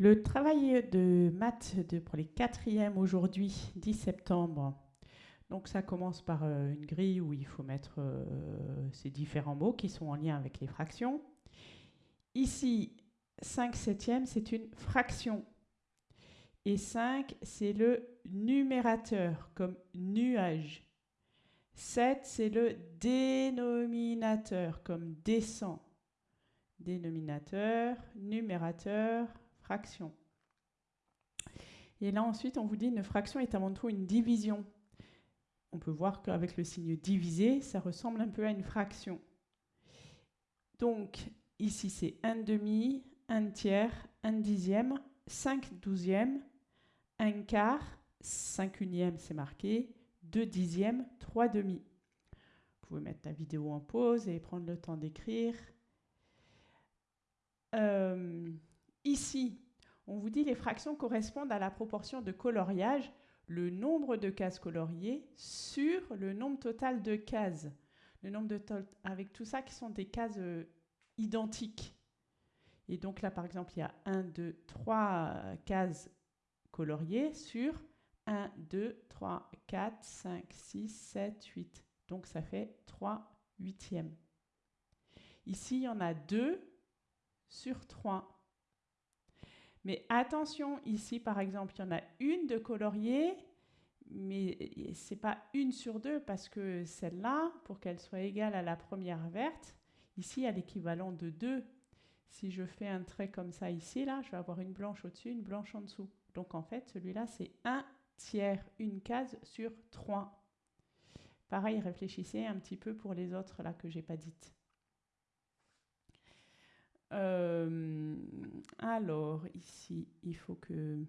Le travail de maths de, pour les quatrièmes aujourd'hui, 10 septembre, donc ça commence par euh, une grille où il faut mettre euh, ces différents mots qui sont en lien avec les fractions. Ici, 5 septièmes, c'est une fraction. Et 5, c'est le numérateur, comme nuage. 7, c'est le dénominateur, comme descend. Dénominateur, numérateur, Et là, ensuite, on vous dit une fraction est avant tout une division. On peut voir qu'avec le signe divisé, ça ressemble un peu à une fraction. Donc, ici, c'est 1 demi, 1 tiers, 1 dixième, 5 douzièmes, 1 quart, 5 unièmes, c'est marqué, 2 dixièmes, 3 demi. Vous pouvez mettre la vidéo en pause et prendre le temps d'écrire. Euh, ici, on vous dit les fractions correspondent à la proportion de coloriage, le nombre de cases coloriées sur le nombre total de cases. Avec tout ça qui sont des cases euh, identiques. Et donc là, par exemple, il y a 1, 2, 3 cases coloriées sur 1, 2, 3, 4, 5, 6, 7, 8. Donc ça fait 3 huitièmes. Ici, il y en a 2 sur 3. Mais attention, ici, par exemple, il y en a une de coloriée, mais ce n'est pas une sur deux parce que celle-là, pour qu'elle soit égale à la première verte, ici, a l'équivalent de 2. Si je fais un trait comme ça ici, là, je vais avoir une blanche au-dessus, une blanche en dessous. Donc en fait, celui-là, c'est 1 tiers, une case sur 3. Pareil, réfléchissez un petit peu pour les autres là que j'ai pas dites. Euh, alors, ici, il faut que...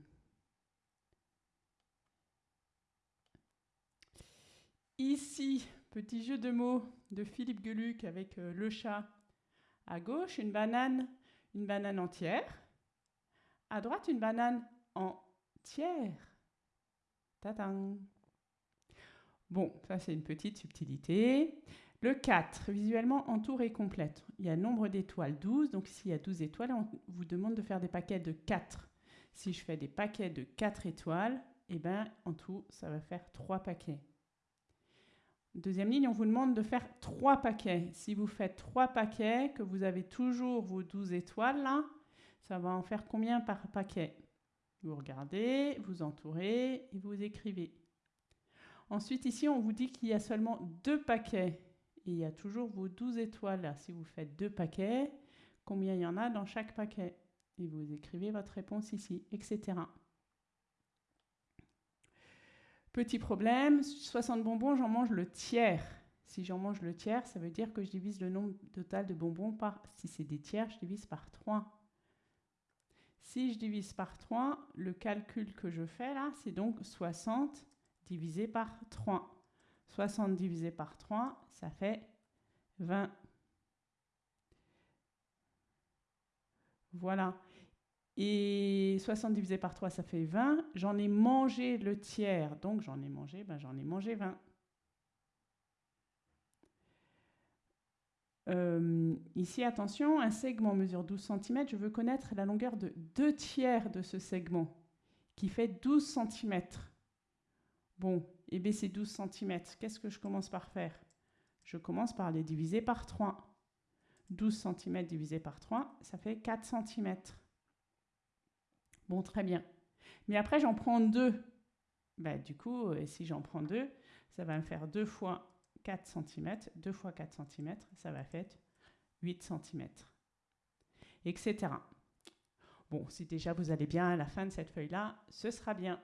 Ici, petit jeu de mots de Philippe Geluc avec euh, le chat. À gauche, une banane, une banane entière. À droite, une banane entière. Tatang. Bon, ça c'est une petite subtilité. Le 4, visuellement, entoure et complète. Il y a nombre d'étoiles 12, donc s'il y a 12 étoiles, on vous demande de faire des paquets de 4. Si je fais des paquets de 4 étoiles, eh ben, en tout, ça va faire 3 paquets. Deuxième ligne, on vous demande de faire 3 paquets. Si vous faites 3 paquets, que vous avez toujours vos 12 étoiles là, ça va en faire combien par paquet? Vous regardez, vous entourez et vous écrivez. Ensuite, ici, on vous dit qu'il y a seulement 2 paquets. Il y a toujours vos 12 étoiles. Si vous faites 2 paquets, combien il y en a dans chaque paquet? Et vous écrivez votre réponse ici, etc. Petit problème, 60 bonbons, j'en mange le tiers. Si j'en mange le tiers, ça veut dire que je divise le nombre total de bonbons par... Si c'est des tiers, je divise par 3. Si je divise par 3, le calcul que je fais là, c'est donc 60 divisé par 3. 60 divisé par 3, ça fait 20. Voilà. Et 60 divisé par 3, ça fait 20. J'en ai mangé le tiers, donc j'en ai mangé, ben j'en ai mangé 20. Euh, ici, attention, un segment mesure 12 cm. Je veux connaître la longueur de 2 tiers de ce segment, qui fait 12 cm. Bon, et B, c'est 12 cm. Qu'est-ce que je commence par faire? Je commence par les diviser par 3. 12 cm divisé par 3, ça fait 4 cm. Bon, très bien. Mais après, j'en prends deux. Bah, du coup, euh, si j'en prends deux, ça va me faire 2 fois 4 cm. 2 fois 4 cm, ça va faire 8 cm. Etc. Bon, si déjà vous allez bien à la fin de cette feuille-là, ce sera bien.